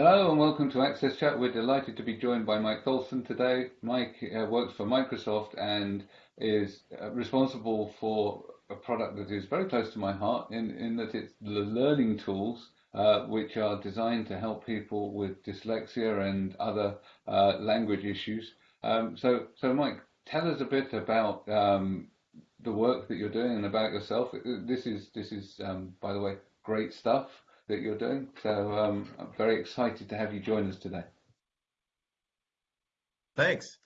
Hello and welcome to Access Chat. We're delighted to be joined by Mike Tholfsen today. Mike uh, works for Microsoft and is uh, responsible for a product that is very close to my heart in, in that it's the learning tools uh, which are designed to help people with dyslexia and other uh, language issues. Um, so, so Mike, tell us a bit about um, the work that you're doing and about yourself. This is this is um, by the way great stuff that you're doing. So um, I'm very excited to have you join us today. Thanks.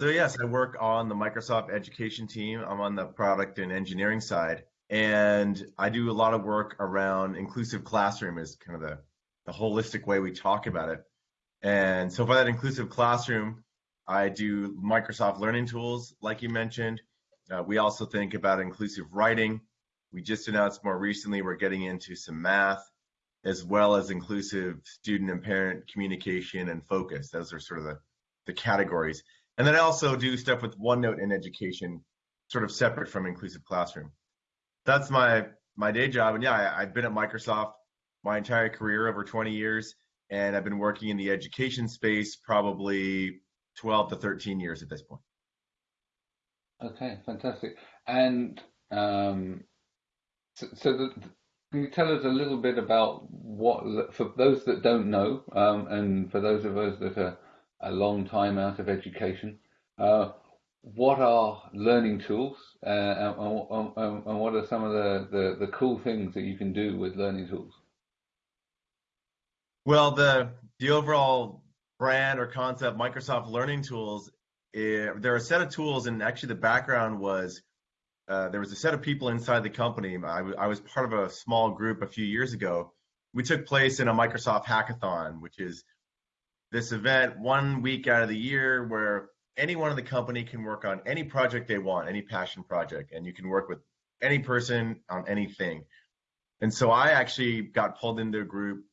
So yes, I work on the Microsoft education team. I'm on the product and engineering side, and I do a lot of work around inclusive classroom is kind of the, the holistic way we talk about it. And so for that inclusive classroom, I do Microsoft learning tools, like you mentioned. Uh, we also think about inclusive writing. We just announced more recently we're getting into some math as well as inclusive student and parent communication and focus. Those are sort of the, the categories. And then I also do stuff with OneNote in education, sort of separate from inclusive classroom. That's my my day job. And yeah, I, I've been at Microsoft my entire career, over 20 years, and I've been working in the education space probably 12 to 13 years at this point. Okay, fantastic. And um, so, so the, can you tell us a little bit about what, for those that don't know, um, and for those of us that are a long time out of education, uh, what are learning tools uh, and, and, and, what are some of the, the, the, cool things that you can do with learning tools? Well, the, the overall brand or concept, Microsoft Learning Tools, eh, there are a set of tools, and actually the background was uh, there was a set of people inside the company. I, was part of a small group a few years ago. We took place in a Microsoft hackathon, which is this event one week out of the year where anyone in the company can work on any project they want, any passion project, and you can work with any person on anything. And so I actually got pulled into a group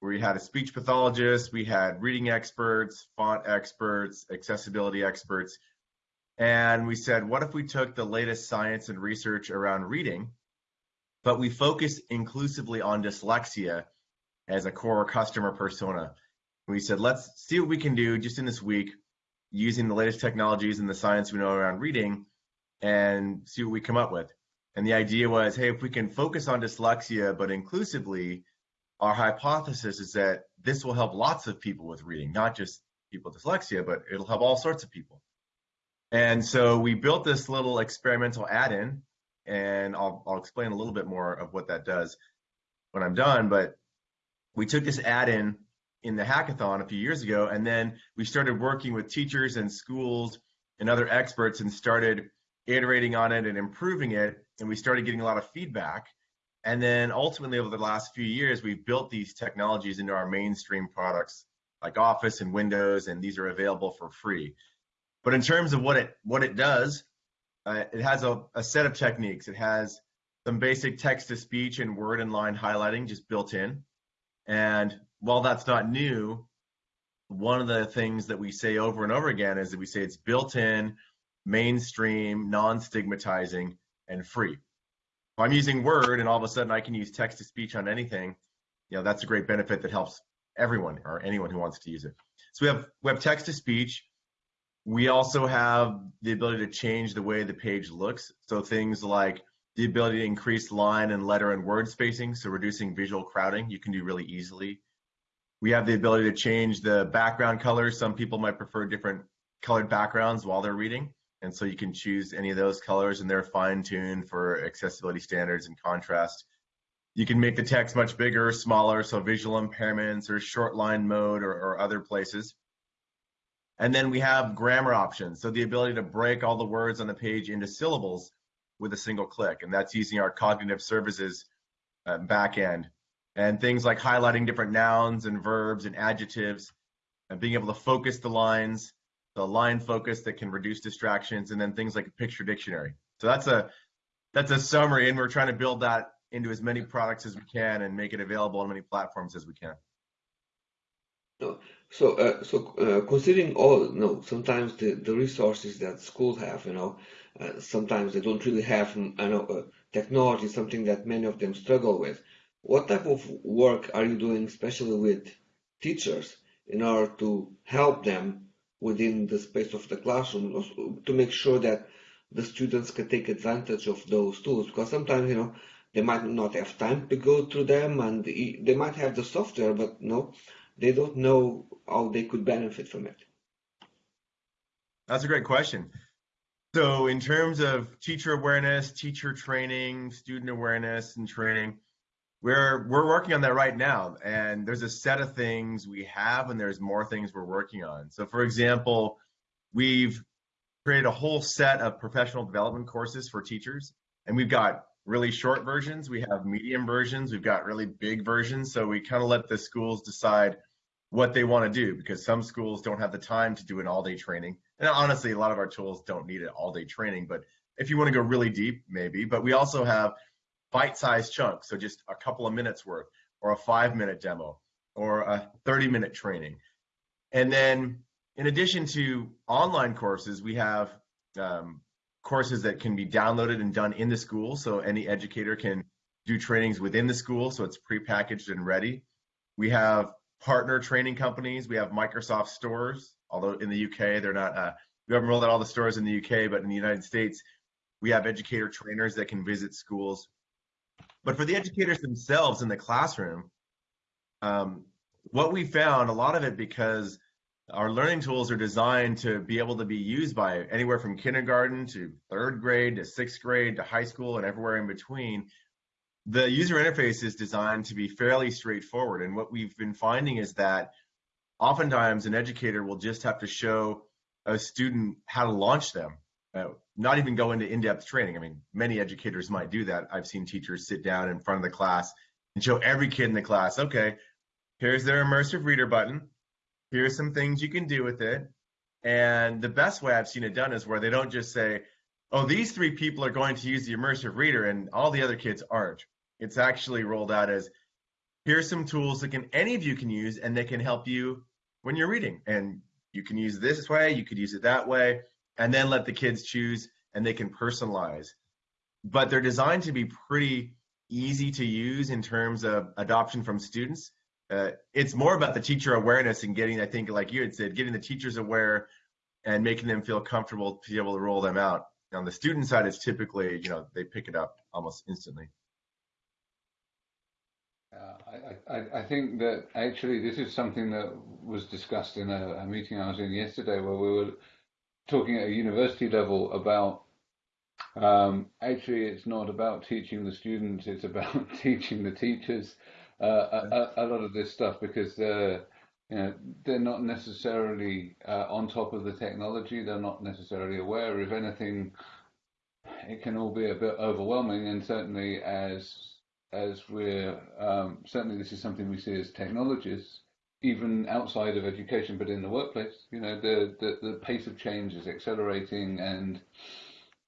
where we had a speech pathologist, we had reading experts, font experts, accessibility experts, and we said, what if we took the latest science and research around reading, but we focus inclusively on dyslexia as a core customer persona? We said, let's see what we can do just in this week using the latest technologies and the science we know around reading and see what we come up with. And the idea was, hey, if we can focus on dyslexia, but inclusively, our hypothesis is that this will help lots of people with reading, not just people with dyslexia, but it'll help all sorts of people. And so we built this little experimental add-in, and I'll, I'll explain a little bit more of what that does when I'm done. But we took this add-in in the hackathon a few years ago, and then we started working with teachers and schools and other experts and started iterating on it and improving it. And we started getting a lot of feedback. And then ultimately, over the last few years, we've built these technologies into our mainstream products like Office and Windows, and these are available for free. But in terms of what it what it does, uh, it has a, a set of techniques. It has some basic text to speech and word and line highlighting just built in. And while that's not new, one of the things that we say over and over again is that we say it's built in, mainstream, non stigmatizing, and free. If I'm using Word and all of a sudden I can use text to speech on anything, you know, that's a great benefit that helps everyone or anyone who wants to use it. So we have we have text to speech, we also have the ability to change the way the page looks. So things like the ability to increase line and letter and word spacing, so reducing visual crowding, you can do really easily. We have the ability to change the background colors. Some people might prefer different colored backgrounds while they're reading. And so you can choose any of those colors and they're fine tuned for accessibility standards and contrast. You can make the text much bigger smaller, so visual impairments or short line mode or, or other places. And then we have grammar options. So the ability to break all the words on the page into syllables with a single click. And that's using our cognitive services uh, backend. And things like highlighting different nouns and verbs and adjectives and being able to focus the lines, the line focus that can reduce distractions, and then things like a picture dictionary. So that's a that's a summary, and we're trying to build that into as many products as we can and make it available on many platforms as we can. No. So, uh, so uh, considering all, you know, sometimes the, the resources that schools have, you know, uh, sometimes they don't really have, you know, uh, technology, something that many of them struggle with. What type of work are you doing, especially with teachers in order to help them within the space of the classroom to make sure that the students can take advantage of those tools because sometimes you know they might not have time to go through them and they might have the software but no they don't know how they could benefit from it. That's a great question. So in terms of teacher awareness teacher training student awareness and training we're we're working on that right now. And there's a set of things we have and there's more things we're working on. So for example we've created a whole set of professional development courses for teachers. And we've got really short versions, we have medium versions, we've got really big versions. So we kind of let the schools decide what they want to do because some schools don't have the time to do an all day training. And honestly, a lot of our tools don't need an all day training, but if you want to go really deep, maybe. But we also have bite sized chunks, so just a couple of minutes worth, or a five minute demo, or a 30 minute training. And then in addition to online courses, we have um, courses that can be downloaded and done in the school. So any educator can do trainings within the school. So it's prepackaged and ready. We have partner training companies. We have Microsoft stores, although in the UK, they're not, uh, we haven't rolled out all the stores in the UK, but in the United States, we have educator trainers that can visit schools. But for the educators themselves in the classroom, um, what we found, a lot of it because our learning tools are designed to be able to be used by anywhere from kindergarten to third grade to sixth grade to high school and everywhere in between. The user interface is designed to be fairly straightforward. And what we've been finding is that oftentimes an educator will just have to show a student how to launch them, uh, not even go into in depth training. I mean, many educators might do that. I've seen teachers sit down in front of the class and show every kid in the class, okay, here's their immersive reader button here's some things you can do with it. And the best way I've seen it done is where they don't just say, oh, these three people are going to use the immersive reader and all the other kids aren't. It's actually rolled out as here's some tools that can any of you can use and they can help you when you're reading. And you can use this way, you could use it that way, and then let the kids choose and they can personalize. But they're designed to be pretty easy to use in terms of adoption from students uh, it's more about the teacher awareness and getting, I think, like you had said, getting the teachers aware and making them feel comfortable to be able to roll them out. On the student side, it's typically, you know, they pick it up almost instantly. Uh, I, I, I, think that actually this is something that was discussed in a, a, meeting I was in yesterday where we were talking at a university level about um, actually it's not about teaching the students, it's about teaching the teachers uh, a, a, lot of this stuff because they're, you know, they're not necessarily uh, on top of the technology. They're not necessarily aware. If anything, it can all be a bit overwhelming. And certainly, as as we're um, certainly this is something we see as technologists, even outside of education, but in the workplace, you know, the the, the pace of change is accelerating, and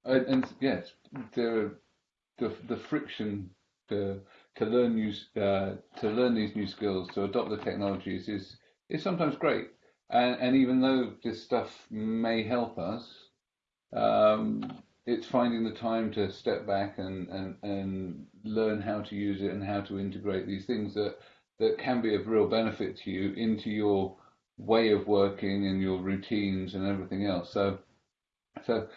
and, and yes, the the the friction the to learn new uh, to learn these new skills, to adopt the technologies is is sometimes great. And, and even though this stuff may help us, um, it's finding the time to step back and, and, and learn how to use it and how to integrate these things that, that can be of real benefit to you into your way of working and your routines and everything else. So, so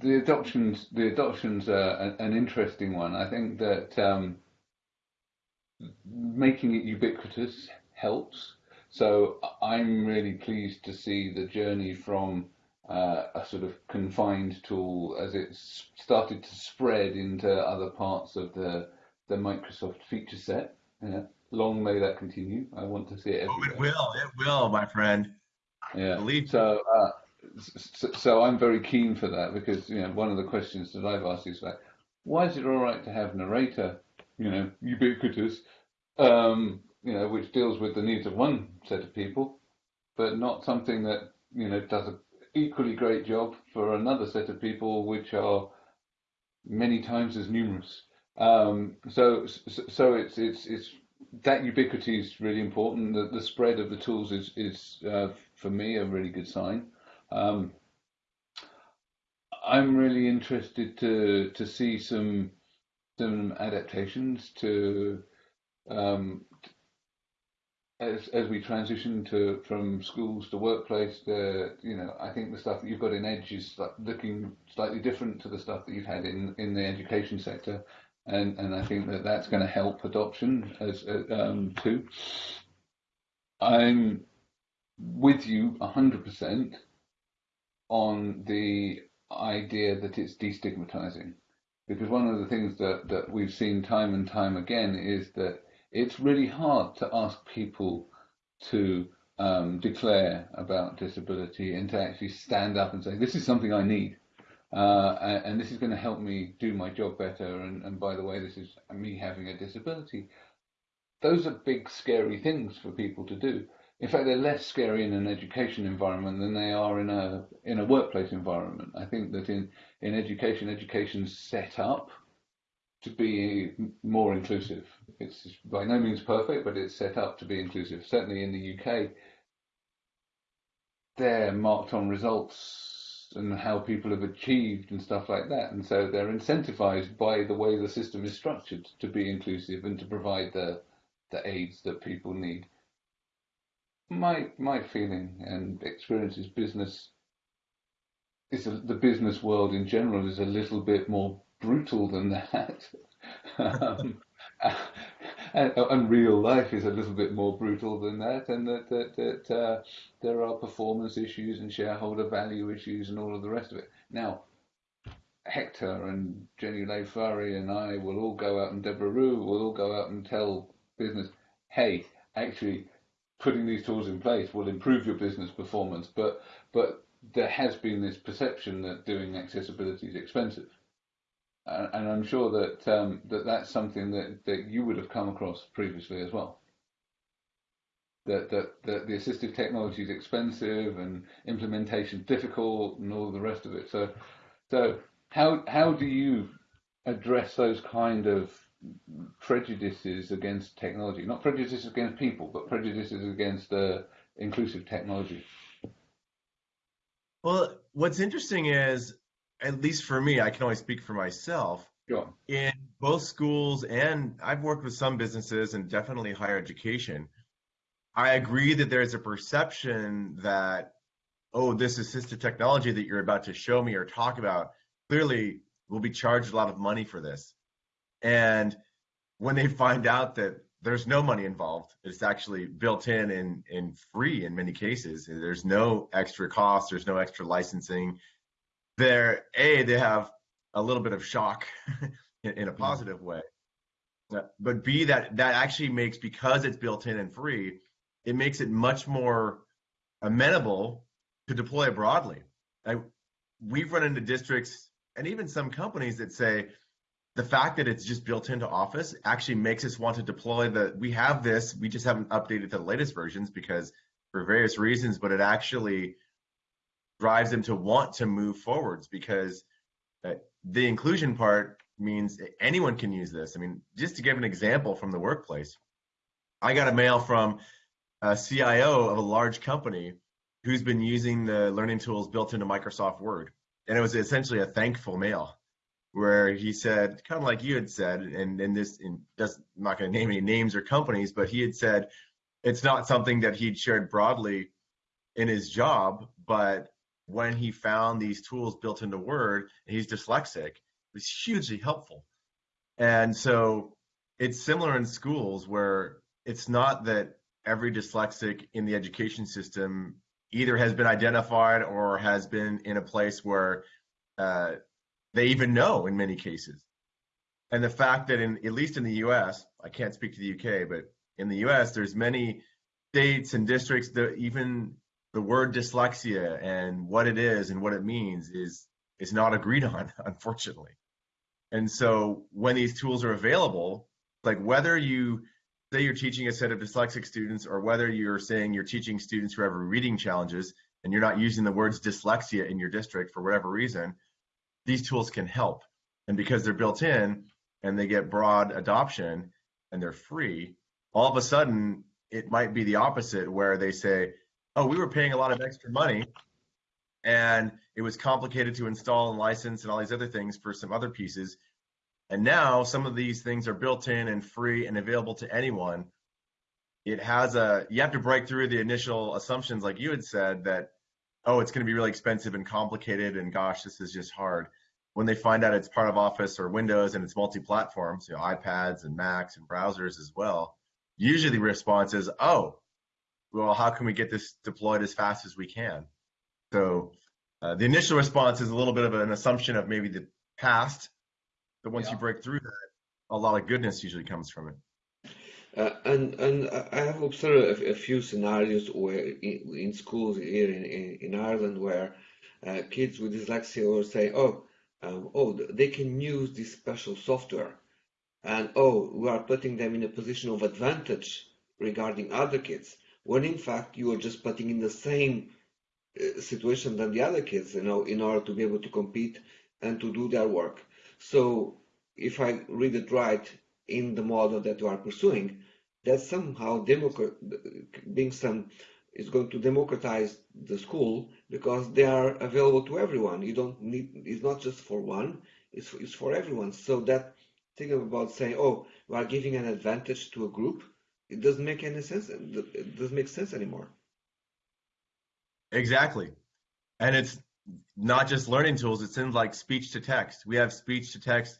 the adoptions the adoptions are an interesting one. I think that um, making it ubiquitous helps. So I'm really pleased to see the journey from uh, a sort of confined tool as it's started to spread into other parts of the the Microsoft feature set. Yeah. Long may that continue. I want to see it. Everywhere. Oh, it will. It will, my friend. Yeah. Believe so. Uh, so, so I'm very keen for that because you know one of the questions that I've asked is like, why is it all right to have narrator you know, ubiquitous, um, you know, which deals with the needs of one set of people, but not something that you know does an equally great job for another set of people, which are many times as numerous. Um, so, so it's it's it's that ubiquity is really important. The, the spread of the tools is is uh, for me a really good sign. Um, I'm really interested to to see some some adaptations to um, as as we transition to from schools to workplace, the you know I think the stuff that you've got in Edge is looking slightly different to the stuff that you've had in in the education sector, and and I think that that's going to help adoption as um, too. I'm with you hundred percent on the idea that it's destigmatizing, because one of the things that that we've seen time and time again is that it's really hard to ask people to um, declare about disability and to actually stand up and say, this is something I need. Uh, and, and, this is going to help me do my job better. And, and, by the way, this is me having a disability. Those are big, scary things for people to do. In fact, they're less scary in an education environment than they are in a in a workplace environment. I think that in in education, education's set up to be more inclusive. It's by no means perfect, but it's set up to be inclusive. Certainly in the UK, they're marked on results and how people have achieved and stuff like that. And so they're incentivized by the way the system is structured to be inclusive and to provide the the aids that people need. My my feeling and experience is business is a, the business world in general is a little bit more brutal than that. um, and, and, real life is a little bit more brutal than that, and that that, that uh, there are performance issues and shareholder value issues and all of the rest of it. Now, Hector and Jenny Lay-Flurrie and I will all go out, and Deborah Ruh will all go out and tell business, hey, actually, putting these tools in place will improve your business performance, but but there has been this perception that doing accessibility is expensive and I'm sure that um, that that's something that, that you would have come across previously as well. That, that that the assistive technology is expensive and implementation difficult and all the rest of it. So so how how do you address those kind of prejudices against technology? Not prejudices against people, but prejudices against uh, inclusive technology. Well, what's interesting is at least for me, I can only speak for myself. Sure. In both schools and I've worked with some businesses and definitely higher education. I agree that there's a perception that, oh, this assistive technology that you're about to show me or talk about clearly will be charged a lot of money for this. And when they find out that there's no money involved, it's actually built in and, and free in many cases. There's no extra cost, there's no extra licensing, they're a they have a little bit of shock in, in, a positive way. But b that that actually makes because it's built in and free it makes it much more amenable to deploy broadly. I, we've run into districts and even some companies that say the fact that it's just built into office actually makes us want to deploy the we have this we just haven't updated to the latest versions because for various reasons but it actually drives them to want to move forwards because uh, the inclusion part means anyone can use this. I mean, just to give an example from the workplace, I got a mail from a CIO of a large company who's been using the learning tools built into Microsoft Word. And it was essentially a thankful mail where he said, kind of like you had said, and, and this, I'm not going to name any names or companies, but he had said it's not something that he'd shared broadly in his job, but when he found these tools built into Word, he's dyslexic, it was hugely helpful. And so it's similar in schools where it's not that every dyslexic in the education system either has been identified or has been in a place where uh, they even know in many cases. And the fact that in at least in the U.S., I can't speak to the U.K., but in the U.S., there's many states and districts that even the word dyslexia and what it is and what it means is is not agreed on, unfortunately. And so when these tools are available, like whether you say you're teaching a set of dyslexic students or whether you're saying you're teaching students who have reading challenges and you're not using the words dyslexia in your district for whatever reason, these tools can help. And because they're built in and they get broad adoption and they're free, all of a sudden it might be the opposite where they say, oh, we were paying a lot of extra money and it was complicated to install and license and all these other things for some other pieces. And now some of these things are built in and free and available to anyone. it has a you have to break through the initial assumptions like you had said that oh it's going to be really expensive and complicated and gosh this is just hard when they find out it's part of office or windows and it's multi-platforms you know ipads and macs and browsers as well usually the response is oh well how can we get this deployed as fast as we can so uh, the initial response is a little bit of an assumption of maybe the past but once Yeah. you break through that a lot of goodness usually comes from it Uh, and and I have observed a, a few scenarios where in, in schools here in, in, in Ireland where uh, kids with dyslexia will say, oh, um, oh, they can use this special software, and oh, we are putting them in a position of advantage regarding other kids, when in fact you are just putting in the same uh, situation than the other kids, you know, in order to be able to compete and to do their work. So if I read it right in the model that you are pursuing, that somehow being some is going to democratize the school because they are available to everyone. You don't need it's not just for one, it's it's for everyone. So that thing about saying, oh, we are giving an advantage to a group, it doesn't make any sense. It doesn't make sense anymore. Exactly. And it's not just learning tools, it's in like speech to text. We have speech to text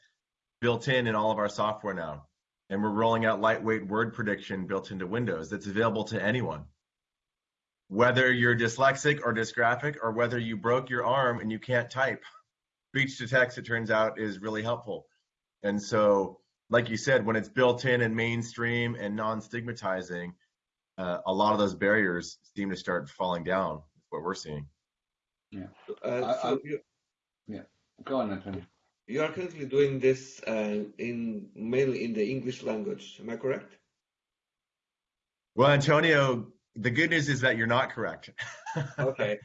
built in in all of our software now. And we're rolling out lightweight word prediction built into Windows that's available to anyone. Whether you're dyslexic or dysgraphic, or whether you broke your arm and you can't type, speech to text, it turns out, is really helpful. And so, like you said, when it's built in and mainstream and non stigmatizing, uh, a lot of those barriers seem to start falling down. That's what we're seeing. Uh, so I- you, Go on, Anthony. you are currently doing this uh, in mainly in the English language. Am I correct? Well, Antonio, the good news is that you're not correct. Okay.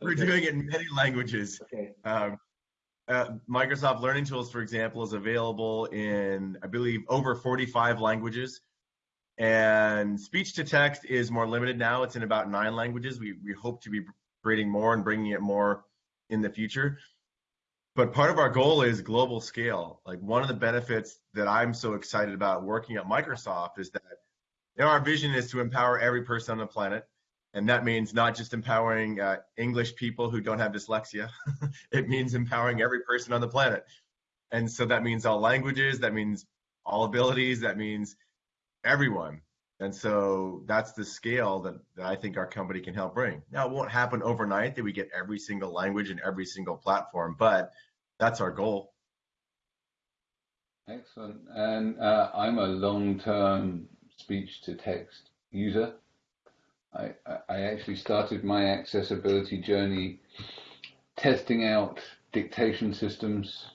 We're Okay. doing it in many languages. Okay. Um, uh, Microsoft Learning Tools, for example, is available in, I believe, over 45 languages. And speech to text is more limited now. It's in about nine languages. We, we hope to be creating more and bringing it more in the future. But part of our goal is global scale. Like one of the benefits that I'm so excited about working at Microsoft is that our vision is to empower every person on the planet. And that means not just empowering uh, English people who don't have dyslexia, it means empowering every person on the planet. And so that means all languages, that means all abilities, that means everyone. And so that's the scale that, that I think our company can help bring. Now, it won't happen overnight that we get every single language and every single platform, but that's our goal. Excellent. And uh, I'm a long-term speech to text user. I, I- actually started my accessibility journey testing out dictation systems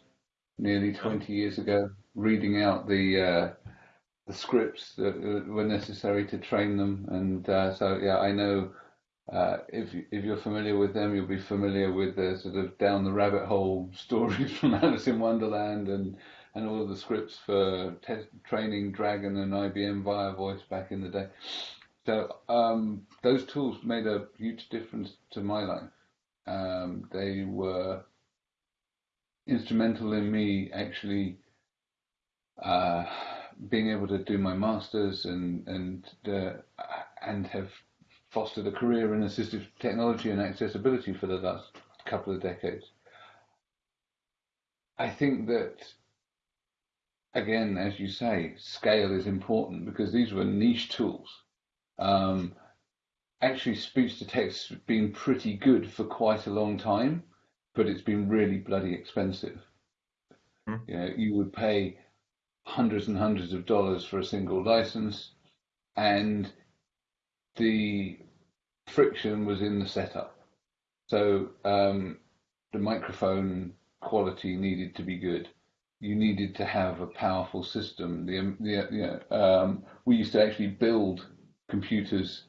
nearly 20 years ago, reading out the uh, the scripts that were necessary to train them. And uh, so, yeah, I know uh, if if you're familiar with them, you'll be familiar with the sort of down the rabbit hole stories from Alice in Wonderland and and all of the scripts for training Dragon and IBM ViaVoice back in the day. So um, those tools made a huge difference to my life. Um, they were instrumental in me actually uh, being able to do my masters and and uh, and have fostered a career in assistive technology and accessibility for the last couple of decades. I think that again, as you say, scale is important because these were niche tools. Um, actually, speech to text has been pretty good for quite a long time, but it's been really bloody expensive. Hmm. You know, you would pay hundreds and hundreds of dollars for a single license, and the friction was in the setup. So um, the microphone quality needed to be good. You needed to have a powerful system. The, the you know, um, we used to actually build computers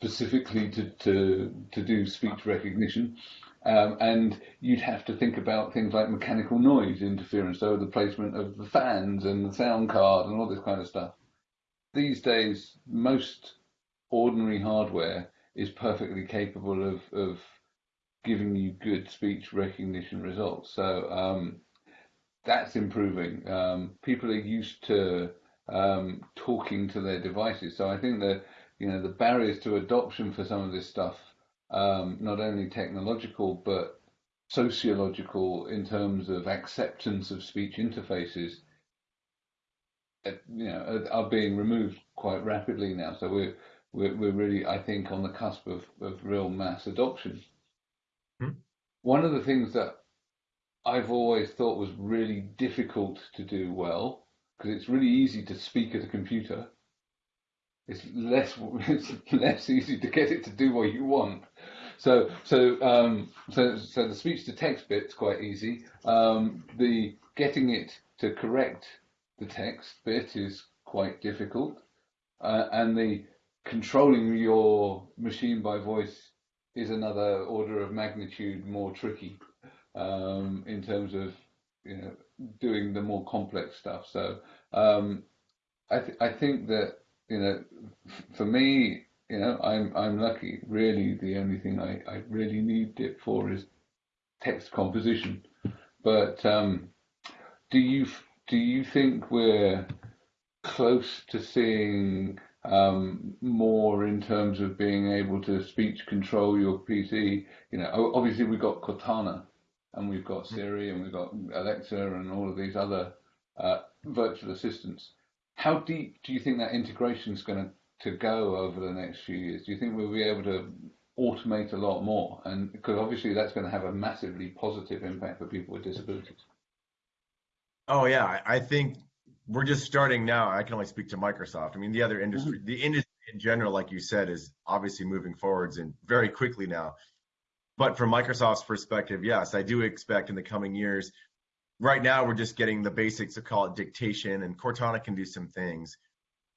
specifically to, to, to do speech recognition. Um, and you'd have to think about things like mechanical noise interference, so the placement of the fans and the sound card and all this kind of stuff. These days, most ordinary hardware is perfectly capable of, of giving you good speech recognition results. So um, that's improving. Um, people are used to um, talking to their devices. So I think that you know the barriers to adoption for some of this stuff, um, not only technological but sociological in terms of acceptance of speech interfaces, uh, you know, are, are being removed quite rapidly now. So we're we're, we're really, I think, on the cusp of, of real mass adoption. Hmm. One of the things that I've always thought was really difficult to do well, because it's really easy to speak at a computer. It's less it's less easy to get it to do what you want. So so um, so so the speech to text bit's quite easy. Um, the getting it to correct the text bit is quite difficult, uh, and the controlling your machine by voice is another order of magnitude more tricky um, in terms of you know doing the more complex stuff. So um, I th- I think that you know for me you know I'm I'm lucky. Really, the only thing I, I really need it for is text composition. But um, do you do you think we're close to seeing um, more in terms of being able to speech control your PC? You know, obviously we've got Cortana and we've got Siri and we've got Alexa and all of these other uh, virtual assistants. How deep do you think that integration is going to, to go over the next few years? Do you think we'll be able to automate a lot more? And because obviously that's going to have a massively positive impact for people with disabilities. Oh yeah, I think we're just starting now. I can only speak to Microsoft. I mean, the other industry, mm-hmm. the industry in general, like you said, is obviously moving forwards and very quickly now. But from Microsoft's perspective, yes, I do expect in the coming years. Right now, we're just getting the basics of call it dictation, and Cortana can do some things,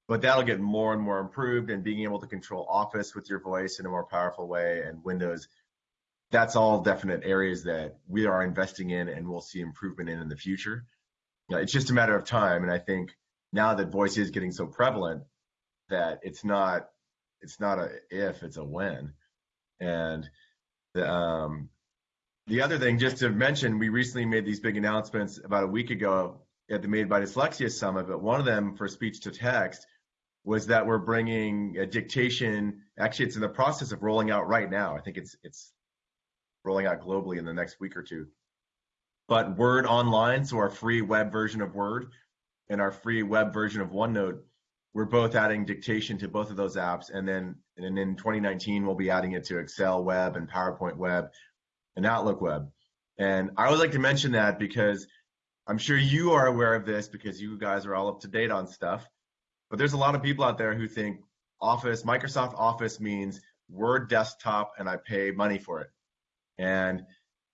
but that'll get more and more improved. And being able to control Office with your voice in a more powerful way, and Windows, that's all definite areas that we are investing in, and we'll see improvement in in the future. It's just a matter of time, and I think now that voice is getting so prevalent that it's not it's not a if, it's a when, and the, um, the other thing, just to mention, we recently made these big announcements about a week ago at the Made by Dyslexia Summit, but one of them for speech to text was that we're bringing a dictation. Actually, it's in the process of rolling out right now. I think it's it's rolling out globally in the next week or two. But Word Online, so our free web version of Word and our free web version of OneNote, we're both adding dictation to both of those apps. And then and in 2019, we'll be adding it to Excel Web and PowerPoint Web and Outlook Web. And I would like to mention that because I'm sure you are aware of this because you guys are all up to date on stuff. But there's a lot of people out there who think Office, Microsoft Office means Word desktop and I pay money for it. And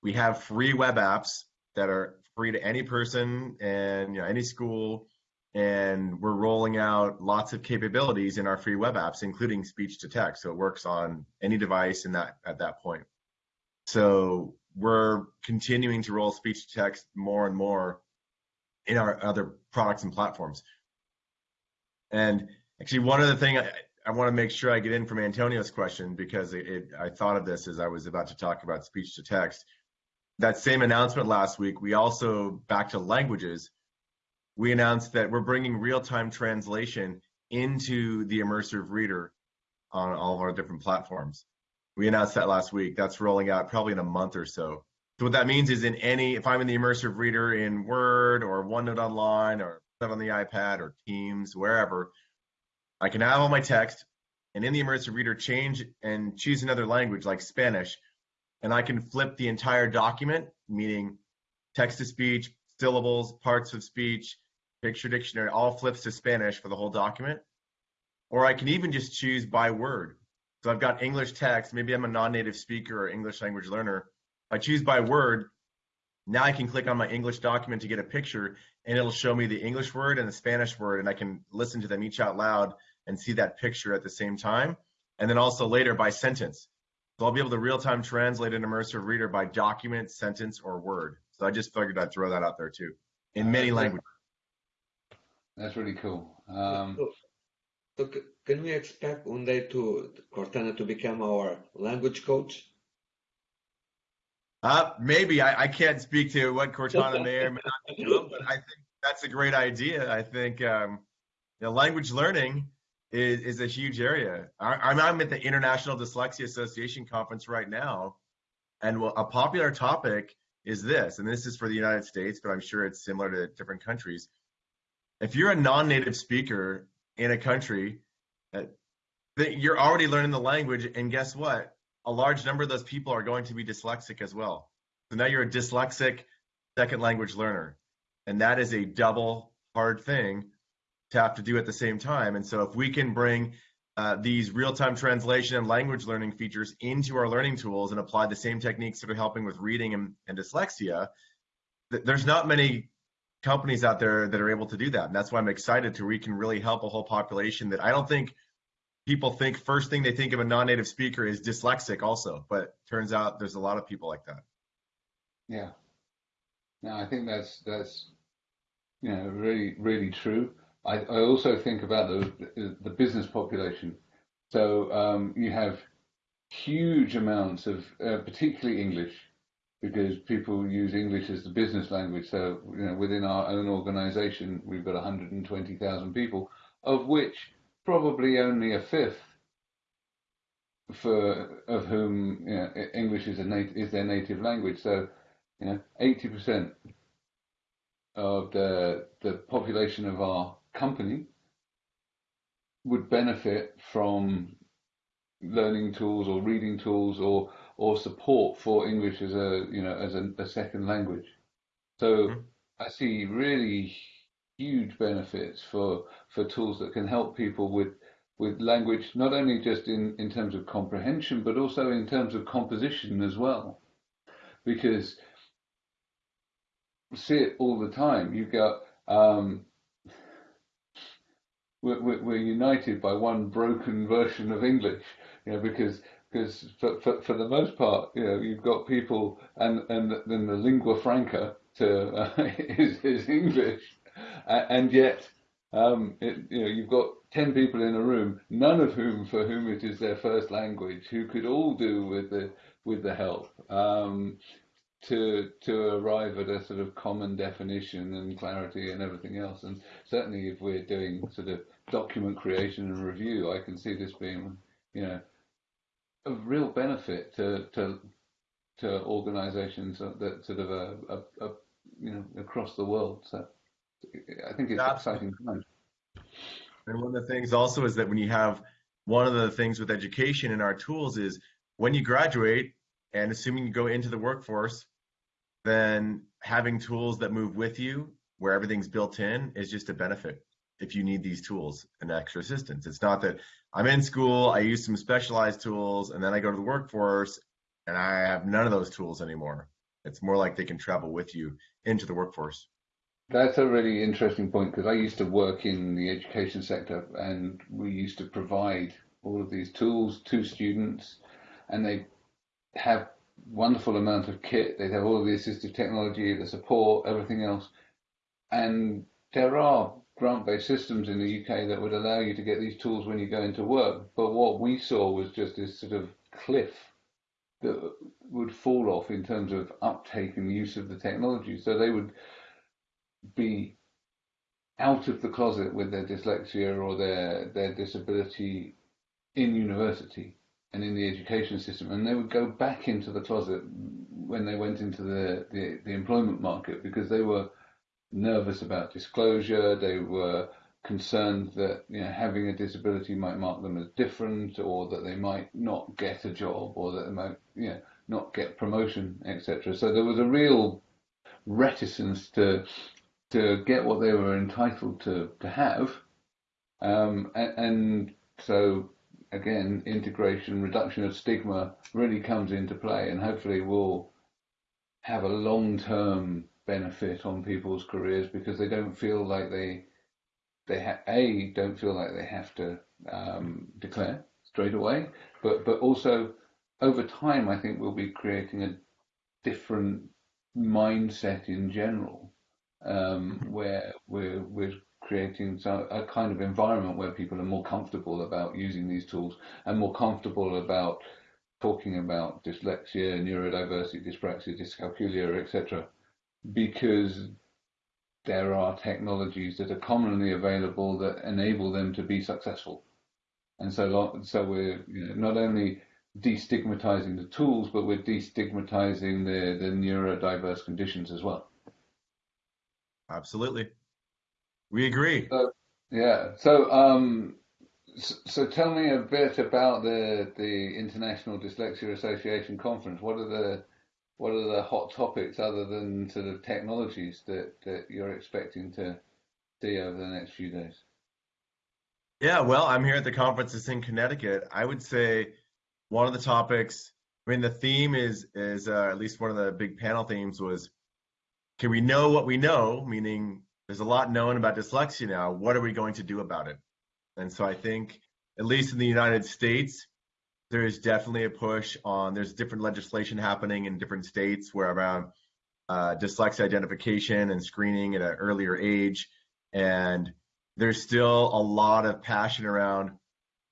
we have free web apps that are free to any person and you know any school and we're rolling out lots of capabilities in our free web apps including speech to text. So it works on any device in that at that point. So we're continuing to roll speech to text more and more in our other products and platforms. And actually one other thing I, I want to make sure I get in from Antonio's question because it, it, I thought of this as I was about to talk about speech to text. That same announcement last week, we also, back to languages, we announced that we're bringing real-time translation into the immersive reader on all of our different platforms. We announced that last week. That's rolling out probably in a month or so. So what that means is in any, if I'm in the immersive reader in Word or OneNote Online or on the iPad or Teams, wherever, I can have all my text and in the immersive reader change and choose another language like Spanish, and I can flip the entire document, meaning text to speech, syllables, parts of speech, picture dictionary all flips to Spanish for the whole document. Or I can even just choose by word. So I've got English text, maybe I'm a non-native speaker or English language learner. If I choose by word, now I can click on my English document to get a picture and it'll show me the English word and the Spanish word and I can listen to them each out loud and see that picture at the same time. And then also later by sentence. So I'll be able to real-time translate an immersive reader by document, sentence, or word. So I just figured I'd throw that out there too, in many languages. That's really cool. Um, so, so can we expect one day to Cortana to become our language coach? Uh, maybe I, I can't speak to what Cortana may or may not become, but I think that's a great idea. I think um, you know, language learning is, is a huge area. I, I'm at the International Dyslexia Association conference right now, and a popular topic is this, and this is for the United States, but I'm sure it's similar to different countries. If you're a non-native speaker in a country, that you're already learning the language, and guess what? A large number of those people are going to be dyslexic as well. So now you're a dyslexic second language learner, and that is a double hard thing to have to do at the same time. And so if we can bring uh, these real-time translation and language learning features into our learning tools and apply the same techniques that are helping with reading and, and dyslexia, th- there's not many companies out there that are able to do that. And that's why I'm excited to we can really help a whole population that I don't think people think first thing they think of a non-native speaker is dyslexic also, but turns out there's a lot of people like that. Yeah. No, I think that's that's you know really really true. I, I also think about the the business population. So um, you have huge amounts of, uh, particularly English, because people use English as the business language. So you know, within our own organisation, we've got 120,000 people, of which probably only a fifth for of whom you know, English is is their native language. So you know, 80% of the the population of our company would benefit from learning tools or reading tools or or support for English as a you know as a, a second language. So mm-hmm. I see really huge benefits for for tools that can help people with with language not only just in in terms of comprehension but also in terms of composition as well because see it all the time you've got um, we're, we're, united by one broken version of English, you know, because because for, for, for the most part, you know, you've got people and and then the lingua franca to uh, is, is English, and yet um, it, you know you've got ten people in a room, none of whom for whom it is their first language, who could all do with the with the help. Um, to to arrive at a sort of common definition and clarity and everything else. And certainly, if we're doing sort of document creation and review, I can see this being, you know, of real benefit to to to organisations that sort of a, a, a, you know across the world. So I think it's Absolutely. exciting times. And one of the things also is that when you have one of the things with education and our tools is when you graduate and assuming you go into the workforce, then having tools that move with you where everything's built in is just a benefit if you need these tools and extra assistance. It's not that I'm in school, I use some specialized tools, and then I go to the workforce and I have none of those tools anymore. It's more like they can travel with you into the workforce. That's a really interesting point because I used to work in the education sector and we used to provide all of these tools to students and they have wonderful amount of kit. They have all of the assistive technology, the support, everything else. And there are grant-based systems in the UK that would allow you to get these tools when you go into work. But what we saw was just this sort of cliff that would fall off in terms of uptake and use of the technology. So they would be out of the closet with their dyslexia or their their disability in university and in the education system, and they would go back into the closet when they went into the, the, the employment market because they were nervous about disclosure. They were concerned that you know having a disability might mark them as different, or that they might not get a job, or that they might you know not get promotion, etc. So there was a real reticence to to get what they were entitled to to have, um, and, and so again, integration, reduction of stigma really comes into play, and hopefully we'll have a long term benefit on people's careers because they don't feel like they they ha- a don't feel like they have to um, declare straight away, but but also over time, I think we'll be creating a different mindset in general, um, mm-hmm. where we're we're creating a kind of environment where people are more comfortable about using these tools and more comfortable about talking about dyslexia, neurodiversity, dyspraxia, dyscalculia, etc because there are technologies that are commonly available that enable them to be successful. And so, so we're you know, not only destigmatizing the tools, but we're destigmatizing the, the neurodiverse conditions as well. Absolutely. We agree. So, yeah. So, um, so, so tell me a bit about the the International Dyslexia Association conference. What are the what are the hot topics other than sort of technologies that, that you're expecting to see over the next few days? Yeah, well, I'm here at the conference. In Connecticut. I would say one of the topics. I mean, the theme is is uh, at least one of the big panel themes was, can we know what we know? Meaning, there's a lot known about dyslexia now. What are we going to do about it? And so I think, at least in the United States, there is definitely a push on. There's different legislation happening in different states where around uh, dyslexia identification and screening at an earlier age, and there's still a lot of passion around.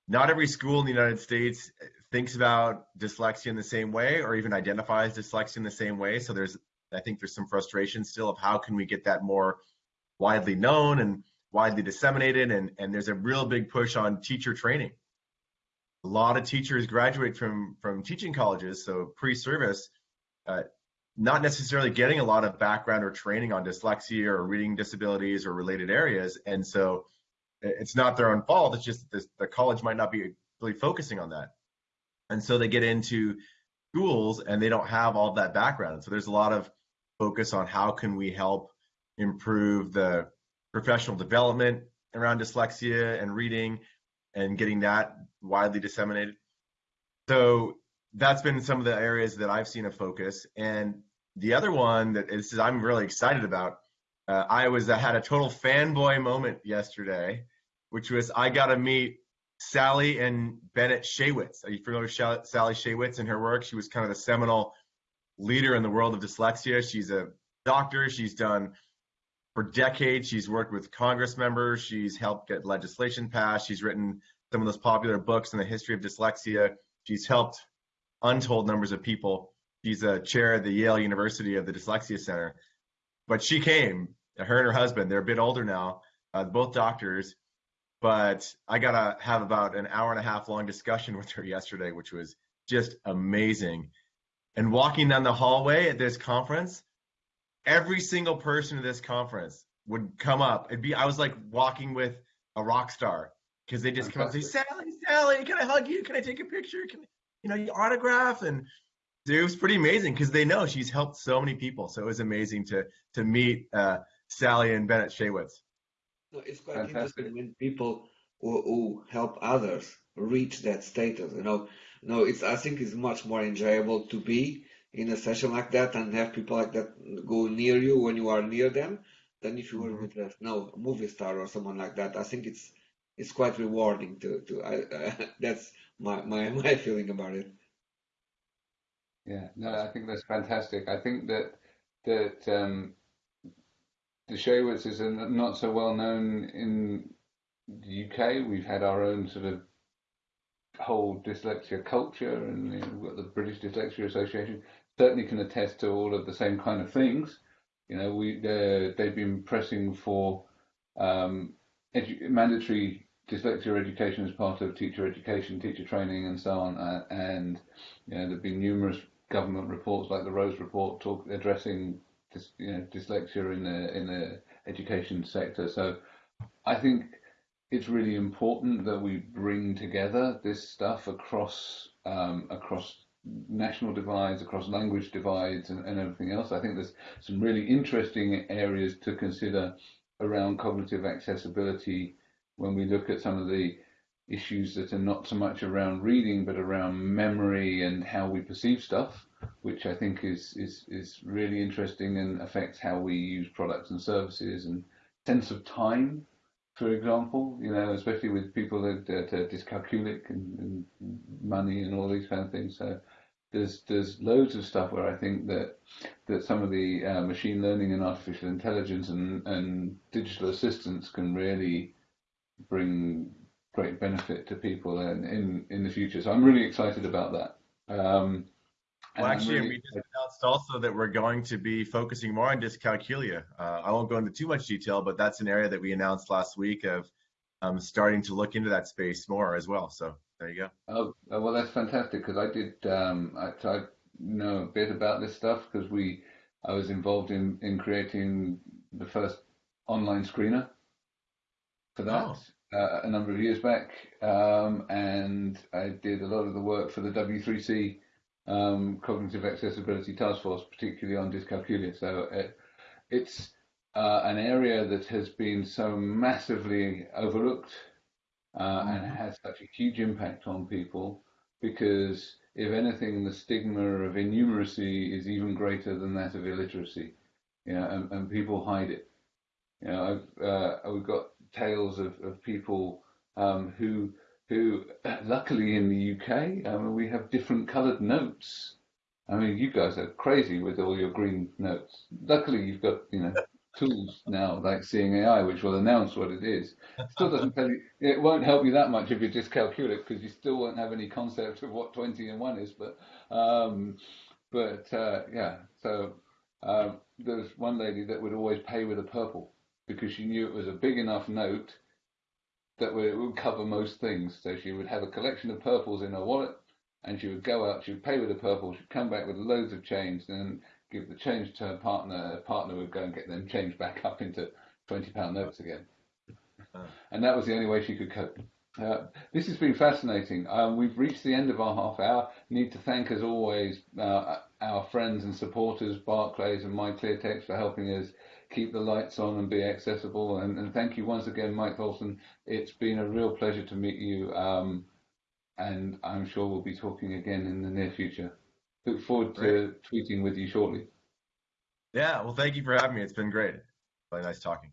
Not every school in the United States thinks about dyslexia in the same way, or even identifies dyslexia in the same way. So there's, I think, there's some frustration still of how can we get that more widely known and widely disseminated. And and there's a real big push on teacher training a lot of teachers graduate from from teaching colleges, so pre-service, uh, not necessarily getting a lot of background or training on dyslexia or reading disabilities or related areas, and so it's not their own fault. It's just that the college might not be really focusing on that, and so they get into schools and they don't have all that background. So there's a lot of focus on how can we help improve the professional development around dyslexia and reading and getting that widely disseminated. So that's been some of the areas that I've seen a focus. And the other one that is I'm really excited about. Uh, I was I had a total fanboy moment yesterday, which was I got to meet Sally and Bennett Shaywitz. Are you familiar with Sally Shaywitz and her work? She was kind of the seminal leader in the world of dyslexia. She's a doctor. She's done for decades. She's worked with Congress members. She's helped get legislation passed. She's written some of those popular books in the history of dyslexia. She's helped untold numbers of people. She's a chair at the Yale University of the Dyslexia Center. But she came, her and her husband, they're a bit older now, uh, both doctors. But I got to have about an hour and a half long discussion with her yesterday, which was just amazing. And walking down the hallway at this conference, every single person at this conference would come up. It'd be I was like walking with a rock star because they just come up and say, Sally, Sally, can I hug you? Can I take a picture? Can you know you autograph? And it was pretty amazing because they know she's helped so many people. So it was amazing to to meet uh, Sally and Bennett Shaywitz. No, it's quite Fantastic. interesting when people who, who, help others reach that status. You know, no, it's I think it's much more enjoyable to be in a session like that and have people like that go near you when you are near them than if you were mm-hmm. with a no movie star or someone like that. I think it's it's quite rewarding to to I, uh, that's my, my my feeling about it. Yeah, no, I think that's fantastic. I think that that um, the Shaywitz is not so well known in the UK. We've had our own sort of whole dyslexia culture, and you know, we've got the British Dyslexia Association certainly can attest to all of the same kind of things. You know, we they've been pressing for um, mandatory dyslexia education as part of teacher education, teacher training, and so on. Uh, and you know, there've been numerous government reports, like the Rose Report, talk addressing dys, you know, dyslexia in the in the education sector. So, I think it's really important that we bring together this stuff across um, across national divides, across language divides, and, and everything else. I think there's some really interesting areas to consider around cognitive accessibility when we look at some of the issues that are not so much around reading but around memory and how we perceive stuff, which I think is is is really interesting and affects how we use products and services and sense of time, for example. You know, especially with people that, are dyscalculic and, and money and all these kind of things. So there's there's loads of stuff where I think that that some of the uh, machine learning and artificial intelligence and, and digital assistants can really bring great benefit to people in, in, in the future. So I'm really excited about that. Um, well, actually, really we just announced also that we're going to be focusing more on dyscalculia. Uh, I won't go into too much detail, but that's an area that we announced last week of I'm starting to look into that space more as well. So there you go. Oh, oh, well, that's fantastic because I did. Um, I, I know a bit about this stuff because we. I was involved in in creating the first online screener for that Oh, uh, a number of years back, um, and I did a lot of the work for the W3C um, Cognitive Accessibility Task Force, particularly on dyscalculia. So it, it's uh, an area that has been so massively overlooked uh, and mhm. has such a huge impact on people because, if anything, the stigma of innumeracy is even greater than that of illiteracy. You know, and, and people hide it. You know, I've uh, we've got tales of, of people um, who who luckily in the UK, I mean, we have different coloured notes. I mean, you guys are crazy with all your green notes. Luckily, you've got you know tools now like Seeing AI, which will announce what it is. Still doesn't tell you. It won't help you that much if you just calculate it because you still won't have any concept of what 20 and 1 is. But um, but uh, yeah, so um, there's one lady that would always pay with a purple because she knew it was a big enough note that would, would cover most things. So she would have a collection of purples in her wallet, and she would go out. She would pay with a purple. She'd come back with loads of change, and give the change to her partner. Her partner would go and get them changed back up into twenty pound notes again, Uh, and that was the only way she could cope. Uh, this has been fascinating. Um, we've reached the end of our half hour. Need to thank, as always, uh, our friends and supporters, Barclays and MyClearText, for helping us keep the lights on and be accessible. And, and thank you once again, Mike Tholfsen. It's been a real pleasure to meet you, um, and I'm sure we'll be talking again in the near future. Look forward to tweeting with you shortly. Yeah. Well, thank you for having me. It's been great. Really nice talking.